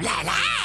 奶奶